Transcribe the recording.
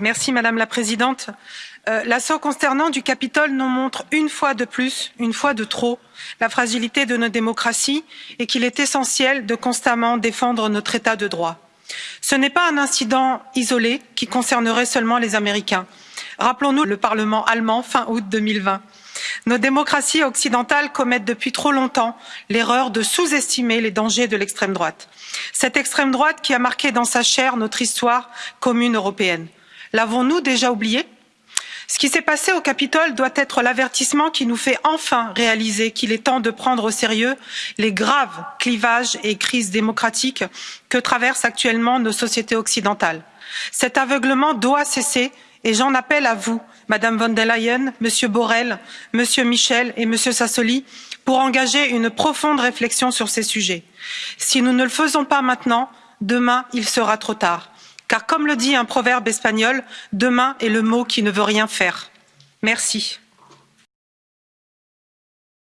Merci, Madame la Présidente. Euh, L'assaut consternant du Capitole nous montre une fois de plus, une fois de trop, la fragilité de nos démocraties et qu'il est essentiel de constamment défendre notre État de droit. Ce n'est pas un incident isolé qui concernerait seulement les Américains. Rappelons-nous le Parlement allemand fin août 2020. Nos démocraties occidentales commettent depuis trop longtemps l'erreur de sous-estimer les dangers de l'extrême droite. Cette extrême droite qui a marqué dans sa chair notre histoire commune européenne. L'avons-nous déjà oublié? Ce qui s'est passé au Capitole doit être l'avertissement qui nous fait enfin réaliser qu'il est temps de prendre au sérieux les graves clivages et crises démocratiques que traversent actuellement nos sociétés occidentales. Cet aveuglement doit cesser et j'en appelle à vous madame von der leyen monsieur borrell monsieur michel et monsieur sassoli pour engager une profonde réflexion sur ces sujets. si nous ne le faisons pas maintenant demain il sera trop tard car comme le dit un proverbe espagnol demain est le mot qui ne veut rien faire. merci.